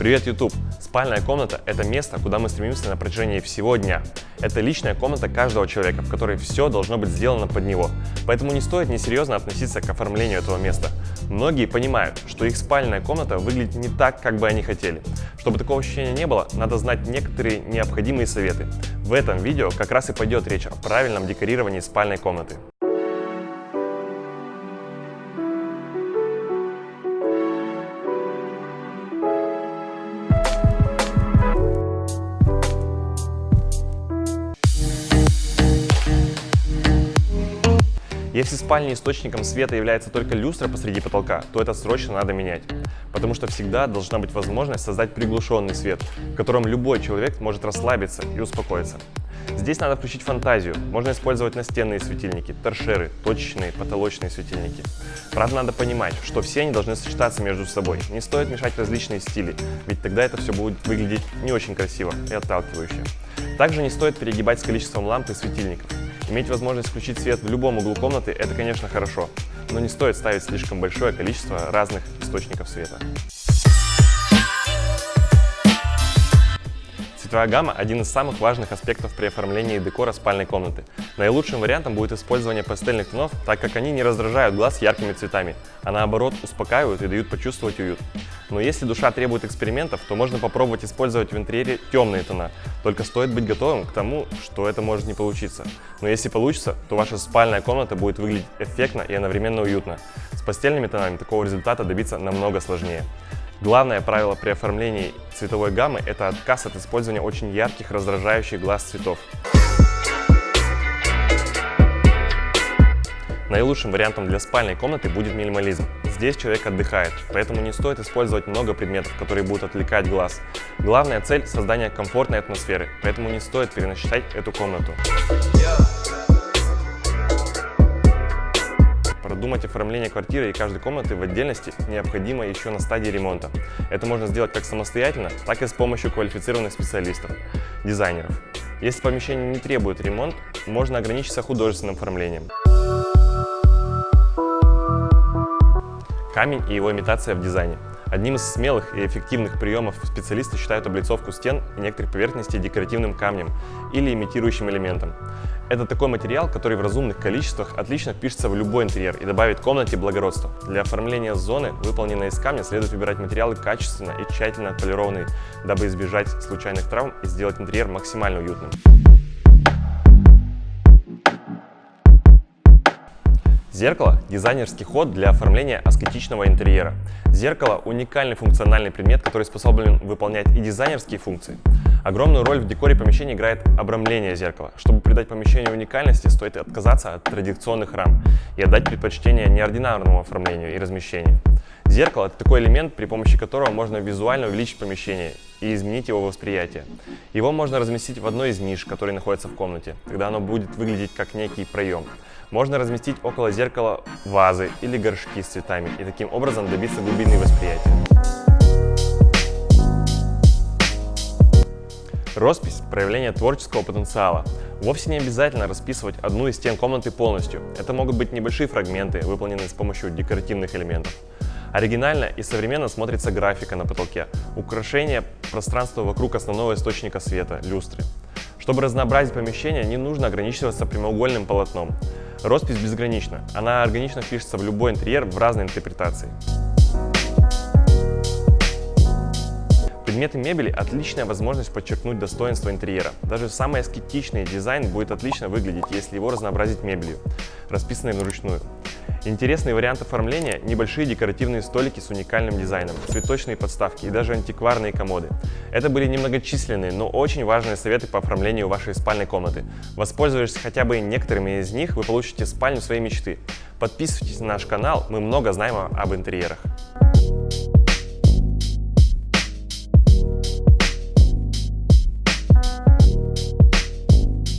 Привет, YouTube! Спальная комната – это место, куда мы стремимся на протяжении всего дня. Это личная комната каждого человека, в которой все должно быть сделано под него. Поэтому не стоит несерьезно относиться к оформлению этого места. Многие понимают, что их спальная комната выглядит не так, как бы они хотели. Чтобы такого ощущения не было, надо знать некоторые необходимые советы. В этом видео как раз и пойдет речь о правильном декорировании спальной комнаты. Если в спальне источником света является только люстра посреди потолка, то это срочно надо менять. Потому что всегда должна быть возможность создать приглушенный свет, в котором любой человек может расслабиться и успокоиться. Здесь надо включить фантазию. Можно использовать настенные светильники, торшеры, точечные, потолочные светильники. Правда, надо понимать, что все они должны сочетаться между собой. Не стоит мешать различные стили, ведь тогда это все будет выглядеть не очень красиво и отталкивающе. Также не стоит перегибать с количеством ламп и светильников. Иметь возможность включить свет в любом углу комнаты – это, конечно, хорошо, но не стоит ставить слишком большое количество разных источников света. Цветовая гамма – один из самых важных аспектов при оформлении декора спальной комнаты. Наилучшим вариантом будет использование пастельных тонов, так как они не раздражают глаз яркими цветами, а наоборот успокаивают и дают почувствовать уют. Но если душа требует экспериментов, то можно попробовать использовать в интерьере темные тона. Только стоит быть готовым к тому, что это может не получиться. Но если получится, то ваша спальная комната будет выглядеть эффектно и одновременно уютно. С постельными тонами такого результата добиться намного сложнее. Главное правило при оформлении цветовой гаммы – это отказ от использования очень ярких, раздражающих глаз цветов. Наилучшим вариантом для спальной комнаты будет минимализм. Здесь человек отдыхает, поэтому не стоит использовать много предметов, которые будут отвлекать глаз. Главная цель – создание комфортной атмосферы, поэтому не стоит переносить эту комнату. Продумать оформление квартиры и каждой комнаты в отдельности необходимо еще на стадии ремонта. Это можно сделать как самостоятельно, так и с помощью квалифицированных специалистов, дизайнеров. Если помещение не требует ремонт, можно ограничиться художественным оформлением. Камень и его имитация в дизайне. Одним из смелых и эффективных приемов специалисты считают облицовку стен и некоторых поверхностей декоративным камнем или имитирующим элементом. Это такой материал, который в разумных количествах отлично впишется в любой интерьер и добавит комнате благородства. Для оформления зоны, выполненной из камня, следует выбирать материалы качественно и тщательно отполированные, дабы избежать случайных травм и сделать интерьер максимально уютным. Зеркало – дизайнерский ход для оформления аскетичного интерьера. Зеркало – уникальный функциональный предмет, который способен выполнять и дизайнерские функции. Огромную роль в декоре помещения играет обрамление зеркала. Чтобы придать помещению уникальности, стоит отказаться от традиционных рам и отдать предпочтение неординарному оформлению и размещению. Зеркало – это такой элемент, при помощи которого можно визуально увеличить помещение и изменить его восприятие. Его можно разместить в одной из ниш, которые находятся в комнате. Тогда оно будет выглядеть как некий проем. Можно разместить около зеркала вазы или горшки с цветами и таким образом добиться глубины восприятия. Роспись – проявление творческого потенциала. Вовсе не обязательно расписывать одну из стен комнаты полностью. Это могут быть небольшие фрагменты, выполненные с помощью декоративных элементов. Оригинально и современно смотрится графика на потолке, украшение пространства вокруг основного источника света – люстры. Чтобы разнообразить помещение, не нужно ограничиваться прямоугольным полотном. Роспись безгранична, она органично впишется в любой интерьер в разной интерпретации. Предметы мебели – отличная возможность подчеркнуть достоинство интерьера. Даже самый аскетичный дизайн будет отлично выглядеть, если его разнообразить мебелью, расписанной вручную. Интересный вариант оформления – небольшие декоративные столики с уникальным дизайном, цветочные подставки и даже антикварные комоды. Это были немногочисленные, но очень важные советы по оформлению вашей спальной комнаты. Воспользуясь хотя бы некоторыми из них, вы получите спальню своей мечты. Подписывайтесь на наш канал, мы много знаем об интерьерах.